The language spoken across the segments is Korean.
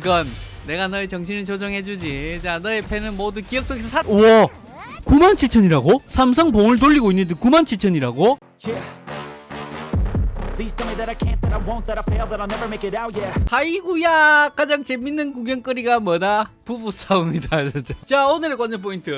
그건 내가 너의 정신을 조정해주지. 자, 너의 팬은 모두 기억 속에서 살. 우와, 97,000이라고? 삼성 봉을 돌리고 있는데 97,000이라고? Yeah. 아이구야! 가장 재밌는 구경거리가 뭐다? 부부 싸움이다 자 오늘의 관전 포인트.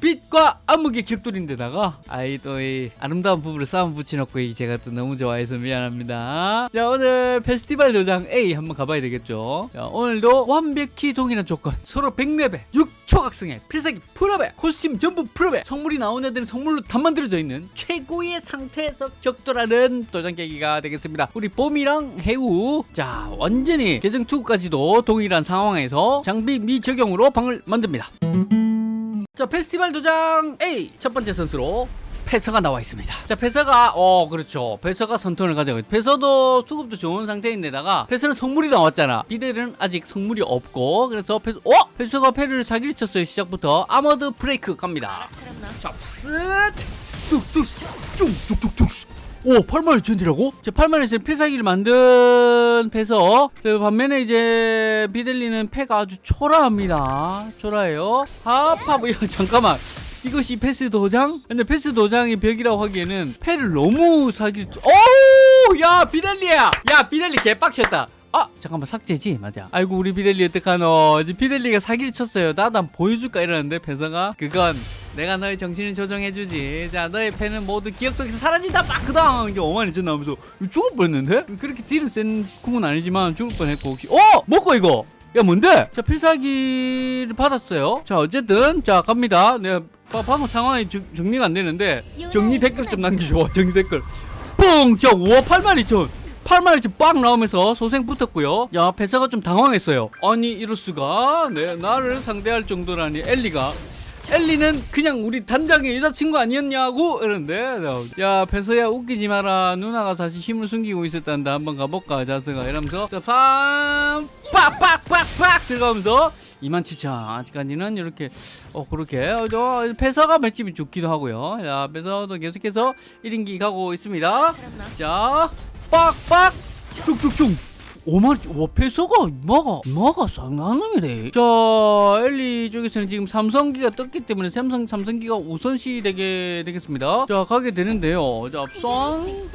빛과 암흑의 격돌인데다가 아이 또 이 아름다운 부부를 싸움 붙여놓고 이 제가 또 너무 좋아해서 미안합니다. 자 오늘 페스티벌 도장 A 한번 가봐야 되겠죠? 자 오늘도 완벽히 동일한 조건. 서로 100레벨 6 초 각성에 필살기 풀업에 코스튬 전부 풀업에 성물이 나온 애들은 성물로 다 만들어져 있는 최고의 상태에서 격돌하는 도장 깨기가 되겠습니다. 우리 봄이랑 해우 자 완전히 계정 2까지도 동일한 상황에서 장비 미적용으로 방을 만듭니다. 자 페스티벌 도장 A 첫 번째 선수로 패서가 나와 있습니다. 자, 패서가, 어, 그렇죠. 패서가 선턴을 가져가고, 패서도 수급도 좋은 상태인데다가, 패서는 성물이 나왔잖아. 비델은 아직 성물이 없고, 그래서 패서, 어? 패서가 패를 사기를 쳤어요, 시작부터. 아머드 브레이크 갑니다. 자, 쓱! 뚝뚝, 뚝뚝뚝뚝. 오, 8만 2천이라고? 제 8만 2천 필살기를 만든 패서. 저 반면에 이제 비델리는 패가 아주 초라합니다. 초라해요. 하파, 뭐, 잠깐만. 이것이 패스 도장? 근데 패스 도장이 벽이라고 하기에는 패를 너무 사기. 오! 야, 비델리야! 야, 비델리 개빡쳤다. 아 잠깐만 삭제지? 맞아. 아이고 우리 비델리 어떡하노? 이제 비델리가 사기를 쳤어요. 나도 한번 보여줄까 이러는데 배서가? 그건 내가 너의 정신을 조정해주지. 자 너의 팬은 모두 기억 속에서 사라진다 빠크당 이게 어머니 전 나오면서 죽을 뻔했는데? 그렇게 딜은 센 궁은 아니지만 죽을 뻔했고 어? 먹고 이거? 야 뭔데? 자 필살기를 받았어요. 자 어쨌든 자 갑니다. 내가 바- 방금 상황이 정, 정리가 안 되는데 정리 댓글 좀 남겨줘 정리 댓글 뻥자 우와 82,000 8만 원치 빡 나오면서 소생 붙었고요. 야, 패사가 좀 당황했어요. 아니, 이럴 수가? 네, 나를 상대할 정도라니 엘리가 엘리는 그냥 우리 단장의 여자친구 아니었냐고 이러는데 야 패서야 웃기지 마라. 누나가 사실 힘을 숨기고 있었단다. 한번 가볼까 자스가. 이러면서 빰 빡빡빡빡 들어가면서 27,000 아직까지는 이렇게 어 그렇게. 어, 저 패서가 맷집이 좋기도 하고요. 야 패서도 계속해서 1인기 가고 있습니다. 자 빡빡! 쭉쭉쭉 오만 와 패서가 이마가 이마가 놈이래 자 엘리 쪽에서는 지금 삼성기가 떴기 때문에 삼성 삼성기가 우선시 되게 되겠습니다 자 가게 되는데요 자son뽕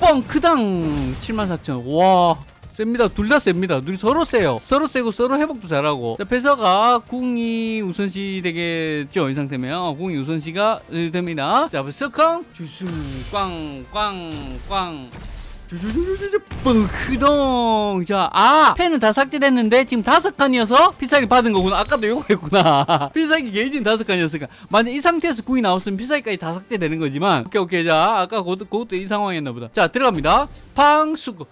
뻥크당 74,000와 셉니다. 둘 다 셉니다. 둘이 서로 세요. 서로 세고 서로 회복도 잘하고. 자, 패서가 궁이 우선시 되겠죠. 이 상태면 어, 궁이 우선시가 됩니다. 자, 스컹 주승 꽝꽝꽝 뻥크동 자, 아 펜은 다 삭제됐는데 지금 다섯 칸이어서 필살기 받은 거구나. 아까도 요거 했구나. 필살기 게이지는 다섯 칸이었으니까 만약 이 상태에서 궁이 나왔으면 필살기까지 다 삭제되는 거지만 오케이 오케이 자 아까 그것도, 그것도 이 상황이었나 보다. 자 들어갑니다. 팡수고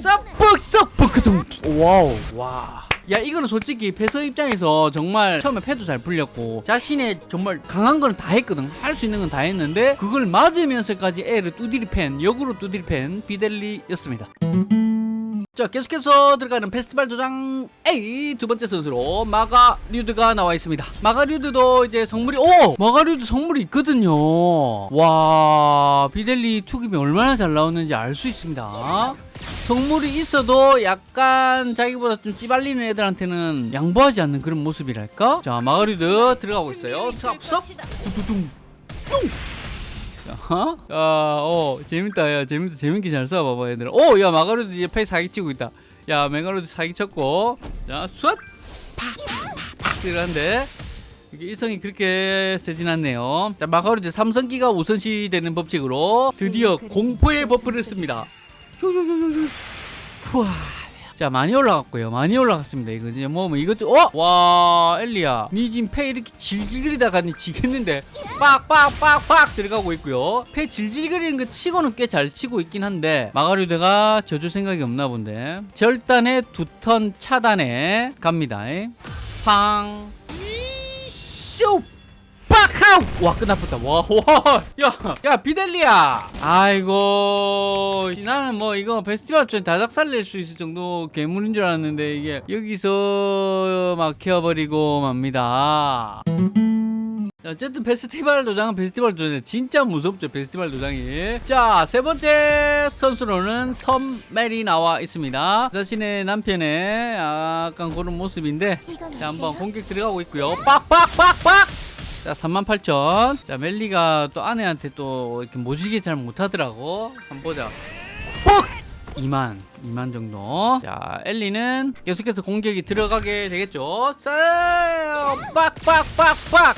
썩뻑 썩뻑크동 wow 와. 야 이거는 솔직히 패서 입장에서 정말 처음에 패도 잘 풀렸고 자신의 정말 강한 거는 다 했거든. 할 수 있는 건 다 했는데 그걸 맞으면서까지 애를 두드리 팬 역으로 두드리 팬 비델리였습니다. 자 계속해서 들어가는 페스티벌 도장 A 두 번째 선수로 마가류드가 나와 있습니다. 마가류드도 이제 성물이 오! 마가류드 성물이 있거든요. 와 비델리 투급이 얼마나 잘 나오는지 알 수 있습니다 성물이 있어도 약간 자기보다 좀 찌발리는 애들한테는 양보하지 않는 그런 모습이랄까 자 마가류드 들어가고 있어요 삽삽 뚜뚜둥 뚱 어? 야, 어, 재밌다. 야, 재밌다. 재밌게 잘 쏴봐봐, 얘들아. 오, 야, 마가로도 이제 패 사기 치고 있다. 야, 메가로도 사기 쳤고. 자, 쏴! 팍팍팍 팍 들어간데. 이게 일성이 그렇게 세진 않네요. 자, 마가로드 삼성기가 우선시 되는 법칙으로 드디어 공포의 buff를 씁니다. 후아. 자 많이 올라갔고요. 많이 올라갔습니다 이거. 이제 뭐, 뭐 이것 좀 어? 와 엘리야. 니 지금 패 이렇게 질질거리다 가 니 지겠는데. 빡빡빡빡 들어가고 있고요. 패 질질거리는 거 치고는 꽤 잘 치고 있긴 한데 마가류드가 져줄 생각이 없나 본데. 절단의 두턴 차단에 갑니다. 팡. 쇼! 빡하우! 와 끝났다. 와와 야, 야 비델리야! 아이고 나는 뭐 이거 페스티벌 좀 다작살 낼 수 있을 정도 괴물인 줄 알았는데 이게 여기서 막혀버리고 맙니다. 자, 어쨌든 페스티벌 도장은 페스티벌 도장 진짜 무섭죠 페스티벌 도장이. 자 세 번째 선수로는 섬멜이 나와 있습니다. 자신의 남편의 약간 그런 모습인데 자 한번 공격 들어가고 있고요. 빡빡빡빡 자 38,000. 자 멜리가 또 아내한테 또 이렇게 모시게 잘 못하더라고. 한번 보자. 뻑! 2만 2만 정도. 자 엘리는 계속해서 공격이 들어가게 되겠죠. 싸 빡빡빡빡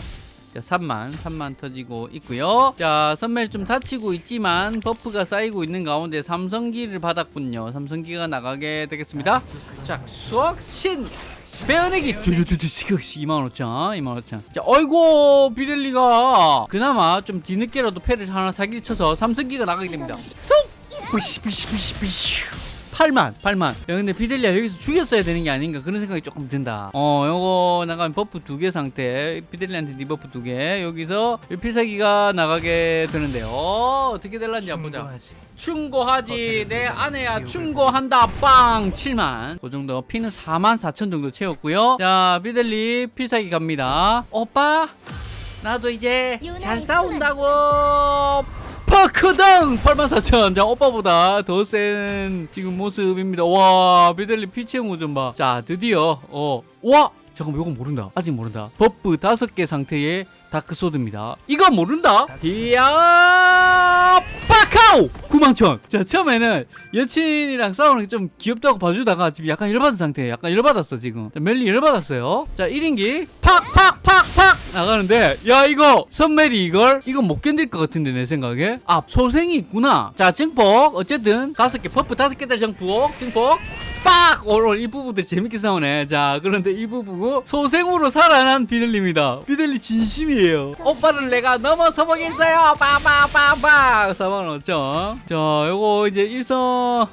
자, 3만, 3만 터지고 있고요. 자, 선멜 좀 다치고 있지만 buff가 쌓이고 있는 가운데 삼성기를 받았군요. 삼성기가 나가게 되겠습니다. 자, 수학신 빼어내기 두두두두 25,000, 25,000. 자, 어이구 비델리가 그나마 좀 뒤늦게라도 패를 하나 사기를 쳐서 삼성기가 나가게 됩니다. 쏙! 부시 부시 부시 부시 8만 8만. 야 근데 비델리아 여기서 죽였어야 되는 게 아닌가 그런 생각이 조금 든다. 어 요거 나가면 buff 두 개 상태. 비델리한테 debuff 두 개. 여기서 필살기가 나가게 되는데요. 어, 어떻게 될란지 한번 보자. 충고하지. 내 아내야 충고한다. 빵! 7만. 그 정도 피는 4만 4천 정도 채웠고요. 자 비델리 필살기 갑니다. 오빠 나도 이제 잘 싸운다고 파크당 84,000. 자, 오빠보다 더 센 지금 모습입니다. 와, 비델리 피 채운 거좀 봐. 자, 드디어, 어, 와! 잠깐만, 이건 모른다. 아직 모른다. buff 다섯 개 상태의 다크소드입니다. 이거 모른다? 이야, 빠카오! 91,000. 자, 처음에는 여친이랑 싸우는 게 좀 귀엽다고 봐주다가 지금 약간 열받은 상태에 약간 열받았어, 지금. 자, 멜리 열받았어요. 자, 1인기. 팍, 팍, 팍, 팍! 나가는데, 야, 이거, 선멜이 이걸, 이거 못 견딜 것 같은데, 내 생각에. 아, 소생이 있구나. 자, 증폭. 어쨌든, 다섯 개, buff 다섯 개짜리 증폭, 증폭. 빡! 오늘 이 부부들 재밌게 싸우네. 자, 그런데 이 부부 소생으로 살아난 비들리입니다. 비들리 진심이에요. 오빠를 내가 넘어서 보겠어요. 빠빠빠빠. 4만 5천. 자, 요거 이제 일성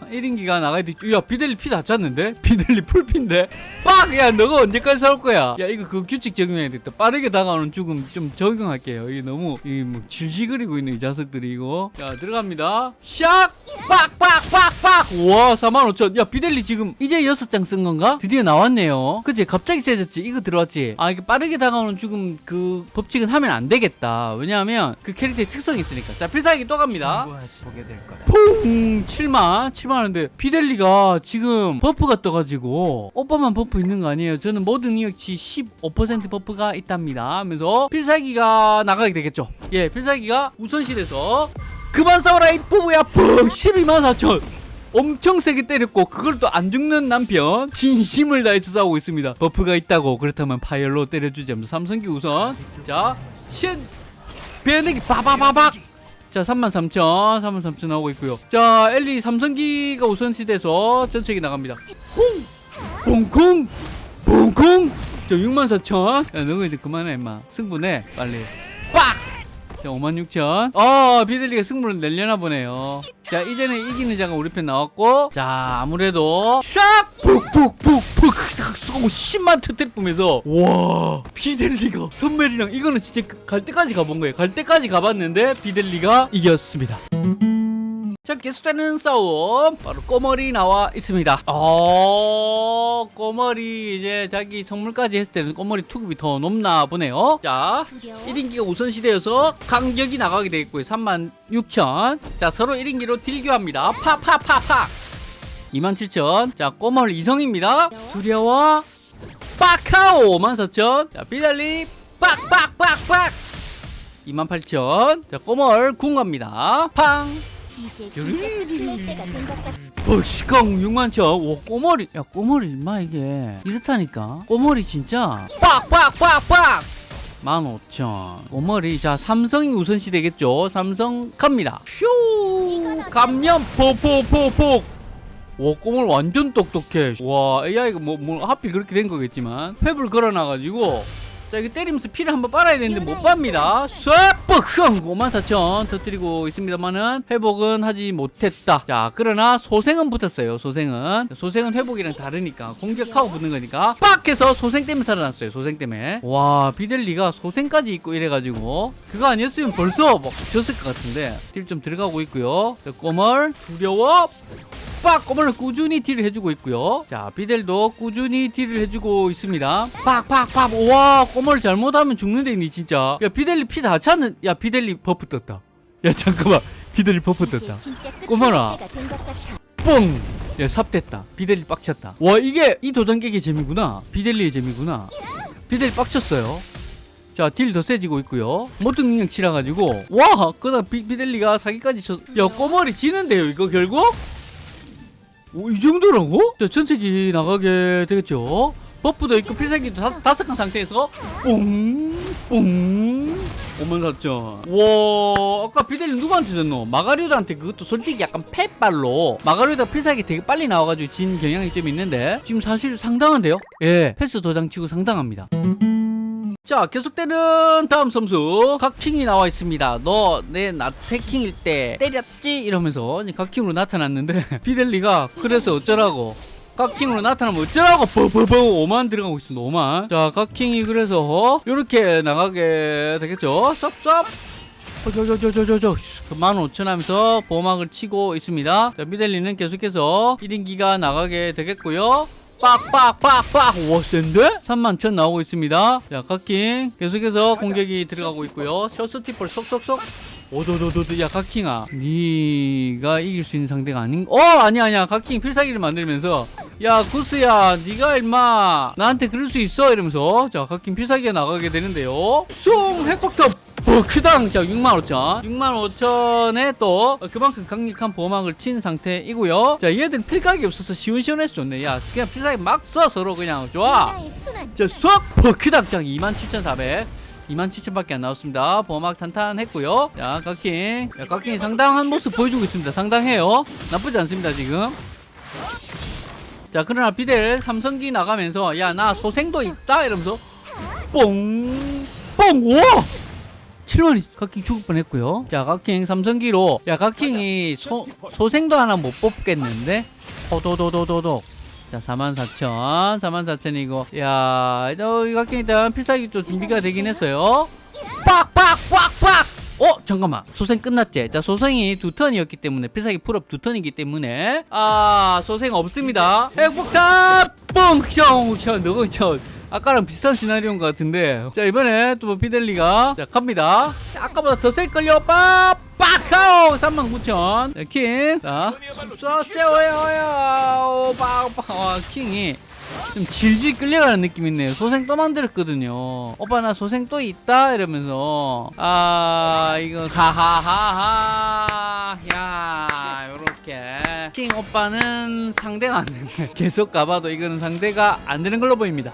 1인기가 나가야 돼. 야, 비들리 피 다 찼는데? 비들리 full피인데? 빡! 야, 너가 언제까지 싸울 거야? 야, 이거 그 규칙 적용해야 겠다. 빠르게 다가오는 죽음 좀 적용할게요. 이게 너무, 이게 뭐, 질식거리고 있는 이 자석들이 이거. 자, 들어갑니다. 샥! 빡 빡 빡 빡! 와, 4만 5천. 야, 비델리 지금 이제 6장 쓴 건가? 드디어 나왔네요. 그치? 갑자기 세졌지? 이거 들어왔지? 아, 이게 빠르게 다가오는 죽음 그 법칙은 하면 안 되겠다. 왜냐하면 그 캐릭터의 특성이 있으니까. 자, 필살기 또 갑니다. 보게 될 거다. 퐁! 7만? 7만 하는데 비델리가 지금 buff가 떠가지고 오빠만 buff 있는 거 아니에요? 저는 모든 능력치 15% buff가 있답니다. 하면서 필살기가 나가게 되겠죠. 예, 필살기가 우선시돼서 그만 싸워라 이 부부야 펑 12만 4천 엄청 세게 때렸고 그걸 또 안 죽는 남편 진심을 다해서 싸우고 있습니다. buff가 있다고 그렇다면 파열로 때려주지 하면서 삼성기 우선 자신 배내기 바바바박. 자 33,000 33,000 나오고 있고요. 자 엘리 삼성기가 우선시돼서 전체기 나갑니다. 홍! 봉쿵 봉쿵 자 64,000야 이제 그만해 임마. 승부내 빨리. 빡 자, 56,000. 어, 비들리가 승부를 내려나 보네요. 자, 이제는 이기는 자가 우리 편 나왔고, 자, 아무래도, 샥! 푹푹푹푹! 딱 쏘고 10만 터뜨릴 뿜면서, 와, 비델리가, 선멜이랑 이거는 진짜 갈 때까지 가본 거예요. 갈 때까지 가봤는데, 비델리가 이겼습니다. 자, 계속되는 싸움. 바로 꼬머리 나와 있습니다. 어, 꼬머리 이제 자기 성물까지 했을 때는 꼬머리 투급이 더 높나 보네요. 자, 1인기가 우선시되어서 강력이 나가게 되겠고요. 36,000. 자, 서로 1인기로 딜교합니다. 파파파파. 27,000. 자, 꼬멀 이성입니다. 두려워. 빠카오 54,000. 자, 비달리 빡빡빡빡. 28,000. 자, 꼬멀 궁 갑니다. 팡. 이제 진짜 틀릴 때가 된것 같아. 어, 시강 6만천. 오, 꼬머리. 야, 꼬머리, 인마, 이게. 이렇다니까. 꼬머리, 진짜. 빡빡빡빡! 15,000. 꼬머리. 자, 삼성이 우선시 되겠죠. 삼성 갑니다. 슈! 감면, 포포포폭! 와, 꼬물 완전 똑똑해. 와, AI가 뭐, 뭐, 하필 그렇게 된 거겠지만. 탭을 걸어놔가지고. 자, 이거 때리면서 피를 한번 빨아야 되는데 못 빱니다. 쏵! 뻑흥! 54,000 터뜨리고 있습니다만은 회복은 하지 못했다. 자, 그러나 소생은 붙었어요. 소생은. 소생은 회복이랑 다르니까. 공격하고 붙는 거니까. 빡! 해서 소생 때문에 살아났어요. 소생 때문에. 와, 비델리가 소생까지 있고 이래가지고. 그거 아니었으면 벌써 막 졌을 것 같은데. deal 좀 들어가고 있고요. 자, 꼬멀. 두려워. 빡 꼬마를 꾸준히 deal을 해주고 있고요 자 비델도 꾸준히 deal을 해주고 있습니다 빡 빡 빡 와 꼬마를 잘못하면 죽는데 니 진짜 야 비델리 피다 찼는 야 비델리 buff 떴다 야 잠깐만 비델리 buff 떴다 꼬마라. 뽕! 야, 삽됐다. 비델리 빡쳤다. 와, 이게 이 도장 깨기 재미구나. 비델리의 재미구나. 비델리 빡쳤어요. 자, deal 더 세지고 있고요. 모든 능력치 올라가지고. 와! 그다 비, 비델리가 사기까지 쳤. 야, 꼬머리 지는데요, 이거 결국? 오, 이 정도라고? 자, 전체기 나가게 되겠죠? buff도 있고 필살기도 다, 다섯 칸 상태에서 뽕! 뽕! 5만 4천. 와, 아까 비델리 누구한테 줬노? 마가리오드한테 그것도 솔직히 약간 팻발로. 마가리오드가 필살기 되게 빨리 나와가지고 진 경향이 좀 있는데, 지금 사실 상당한데요? 예, 패스 도장 치고 상당합니다. 자, 계속되는 다음 점수. 각킹이 나와 있습니다. 너 내 나태킹일 때 때렸지? 이러면서 각킹으로 나타났는데, 비델리가 그래서 어쩌라고. 각킹으로 나타나면 어쩌라고 뽀뽀뽀 5만 들어가고 있습니다 5만 자 각킹이 그래서 이렇게 나가게 되겠죠 쌉쌉 저저저저저저 15,000 하면서 보호막을 치고 있습니다 자 미델리는 계속해서 1인기가 나가게 되겠고요 빡빡빡빡. 와 센데? 31,000 나오고 있습니다. 자 각킹 계속해서 공격이 들어가고 있고요. 셔스티플 쏙쏙쏙. 오도도도도 야 각킹아. 네가 이길 수 있는 상대가 아닌 어 아니야 아니야. 각킹 필살기를 만들면서 야 구스야 네가 임마. 나한테 그럴 수 있어? 이러면서. 자 각킹 필살기가 나가게 되는데요. 쏨 핵폭탄 버크당 자 65,000 65,000에 또 그만큼 강력한 보호막을 친 상태이고요 자 얘들은 필각이 없어서 시원시원해서 좋네 야 그냥 필살기 막 써 서로 그냥 좋아 나의 순환. 자, 수학 버크당장 27,400. 27,000밖에 안 나왔습니다. 보호막 탄탄했고요. 자, 각킹. 야, 각킹이 상당한 모습 보여주고 있습니다. 상당해요. 나쁘지 않습니다, 지금. 자, 그러나 비델 삼성기 나가면서 야, 나 소생도 있다 이러면서 뽕! 뽕! 와! 7원이 각킹 죽을 뻔했고요. 자, 각킹 삼성기로 야, 각킹이 소, 소생도 하나 못 뽑겠는데? 호도도도도도. 자, 44,000. 44,000이고. 야, 저, 이 각king 일단 필살기 또 준비가 되긴 했어요. 빡! 빡! 빡! 빡! 어, 잠깐만. 소생 끝났지? 자, 소생이 두 턴이었기 때문에, 필살기 full up 두 턴이기 때문에, 아, 소생 없습니다. 핵폭탄! 형, 너가 형. 아까랑 비슷한 시나리오인 것 같은데. 자, 이번에 또 비델리가, 자, 갑니다. 자, 아까보다 더 셀걸요? 빡! 빡하오! 39,000. 자, 킹. 자, 쏘세요요! 빡! 와, 킹이. 좀 질질 끌려가는 느낌 있네요. 소생 또 만들었거든요. 오빠 나 소생 또 있다 이러면서 아 이거 하하하하 야 요렇게 킹 오빠는 상대가 안 되네. 계속 가봐도 이거는 상대가 안 되는 걸로 보입니다.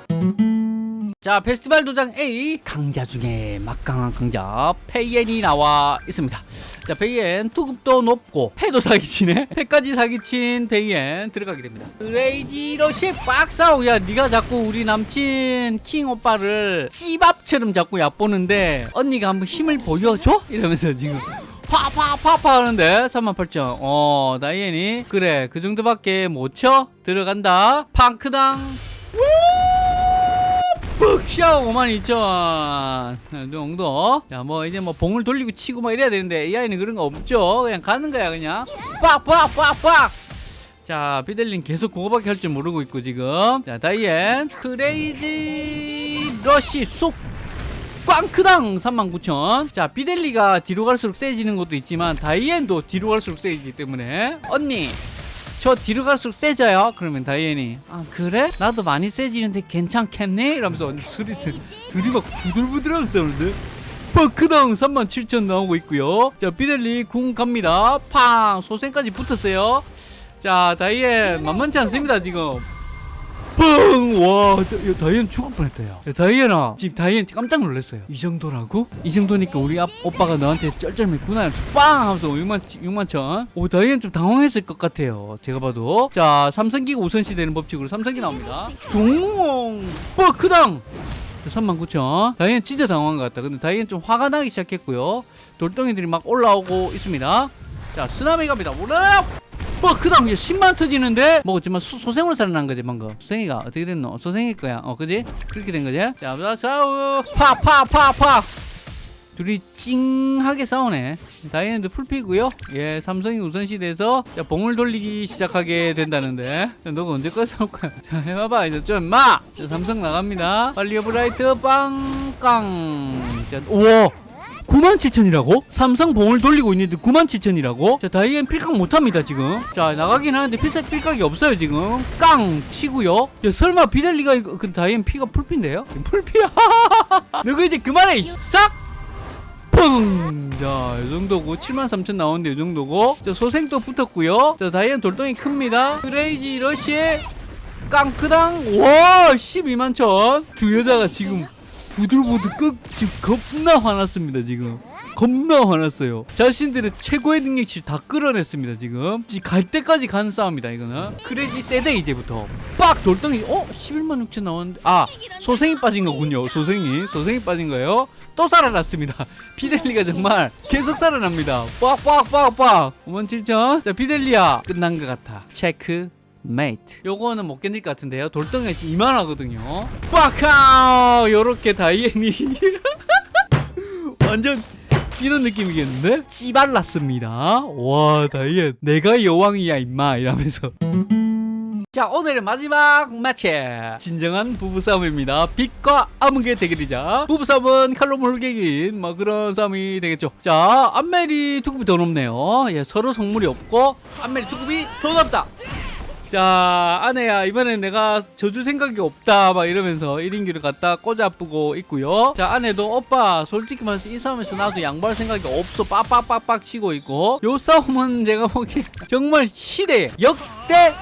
자 페스티벌 도장 A. 강자 중에 막강한 강자 다이앤이 나와 있습니다. 자 다이앤 투급도 높고 패도 사기치네. 패까지 사기친 다이앤 들어가게 됩니다. crazy rush 빡싸우 야 네가 자꾸 우리 남친 킹 오빠를 찌밥처럼 자꾸 얕보는데 언니가 한번 힘을 보여줘? 이러면서 지금 파파파파 하는데 38,000 어 다이앤이. 그래 그 정도밖에 못 쳐? 들어간다. 팡크당. 뻑 샤 52,000 정도. 자 뭐 이제 뭐 봉을 돌리고 치고 막 이래야 되는데 AI는 그런 거 없죠. 그냥 가는 거야 그냥. 빡빡빡빡. 자 비델린 계속 그거밖에 할 줄 모르고 있고 지금. 자 다이앤. crazy rush 쏙 꽝크당 39,000. 자, 비델리가 뒤로 갈수록 세지는 것도 있지만 다이앤도 뒤로 갈수록 세지기 때문에. 언니 저 뒤로 갈수록 세져요. 그러면 다이앤이 아 그래? 나도 많이 세지는데 괜찮겠니? 이러면서 언니 둘이 막 부들부들하면서 싸우는데 버크당 37,000 나오고 있고요. 자, 비델리 궁 갑니다. 팡 소생까지 붙었어요. 자, 다이앤 만만치 않습니다 지금. 뻥! 와, 다이앤 죽을. 야, 다이앤아. 지금 다이앤 깜짝 놀랐어요. 이 정도라고? 이 정도니까 우리 앞, 오빠가 너한테 쩔쩔 맸구나. 이러면서 빵! 하면서 6만, 6만 천. 오, 다이앤 좀 당황했을 것 같아요. 제가 봐도. 자, 삼성기가 우선시 되는 법칙으로 삼성기 나옵니다. 숭! 뻐크당! 3만 9천. 다이앤 진짜 당황한 것 같다. 근데 다이앤 좀 화가 나기 시작했고요. 돌덩이들이 막 올라오고 있습니다. 자, 쓰나미 갑니다. 올라! 뭐 그다음 이제 10만 터지는데 소, 소생으로 살아난 거지 방금. 소생이가 어떻게 됐노? 소생일 거야. 어 그지? 그렇게 된 거지? 자 좌우 파파파파. 둘이 찡하게 싸우네. 다이앤드 풀피고요. 예 삼성이 우선시대에서 자 봉을 돌리기 시작하게 된다는데. 자, 너가 언제까지 올 거야? 자 해봐봐 이제 좀마! 삼성 나갑니다. 빨리 오브라이트 빵깡. 자 우와 97,000이라고? 삼성 봉을 돌리고 있는데 97,000이라고? 자, 다이앤 필각 못합니다, 지금. 자, 나가긴 하는데 필살 필각이 없어요, 지금. 깡! 치고요. 야, 설마 비델리가 이거, 그 다이앤 피가 풀피인데요? 풀피야. 너그 이제 그만해, 이 싹! 펑! 자, 이 정도고. 73,000 나오는데 이 정도고. 자, 소생도 붙었고요. 자, 다이앤 돌덩이 큽니다. crazy rush 깡크당. 와, 12만 천. 두 여자가 지금 부들부들 끄 지금 겁나 화났습니다 지금. 겁나 화났어요. 자신들의 최고의 능력치 다 끌어냈습니다 지금. 지금 갈 때까지 가는 싸움이다 이거는. 크레지 세대 이제부터. 빡! 돌덩이. 어? 11만 6천 나왔는데. 아 소생이 빠진 거군요. 소생이. 소생이 빠진 거예요. 또 살아났습니다. 비델리가 정말 계속 살아납니다. 빡빡빡빡! 5만 7천. 자 비델리아. 끝난 것 같아. 체크 메이트 요거는 못 견딜 것 같은데요. 돌덩이가 이만하거든요. 빡카 요렇게 다이앤이. 완전 이런 느낌이겠는데? 씨발났습니다. 와 다이앤. 내가 여왕이야 임마. 이러면서. 자 오늘의 마지막 매치. 진정한 부부싸움입니다. 빛과 암흑의 대결이자 부부싸움은 칼로 물개긴 뭐 그런 싸움이 되겠죠. 자 암멜이 투급이 더 높네요. 예, 서로 성물이 없고 암멜이 투급이 더 높다 자 아내야 이번엔 내가 져줄 생각이 없다 막 이러면서 1인기를 갖다 꽂아쁘고 있고요. 자 아내도 오빠 솔직히 말해서 이 싸움에서 나도 양보할 생각이 없어. 빡빡빡빡 치고 있고. 요 싸움은 제가 보기에 정말 시대 역대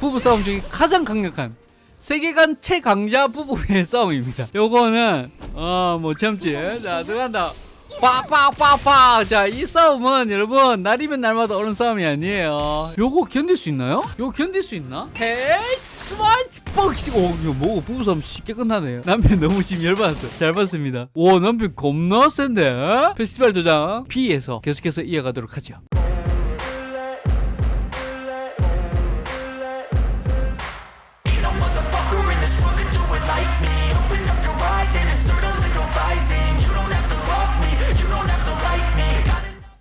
부부싸움 중에 가장 강력한 세계관 최강자 부부의 싸움입니다. 요거는 어뭐 참지 자 들어간다 빡빡빡빡 자이 싸움은 여러분 날이면 날마다 오는 싸움이 아니에요. 요거 견딜 수 있나요? 요거 견딜 수 있나? 헤이 스와이치 뻑씩 오 이거 뭐고 부부싸움 쉽게 끝나네요. 남편 너무 지금 열받았어 잘 봤습니다. 오 남편 겁나 센데? 페스티벌 도장 B에서 계속해서 이어가도록 하죠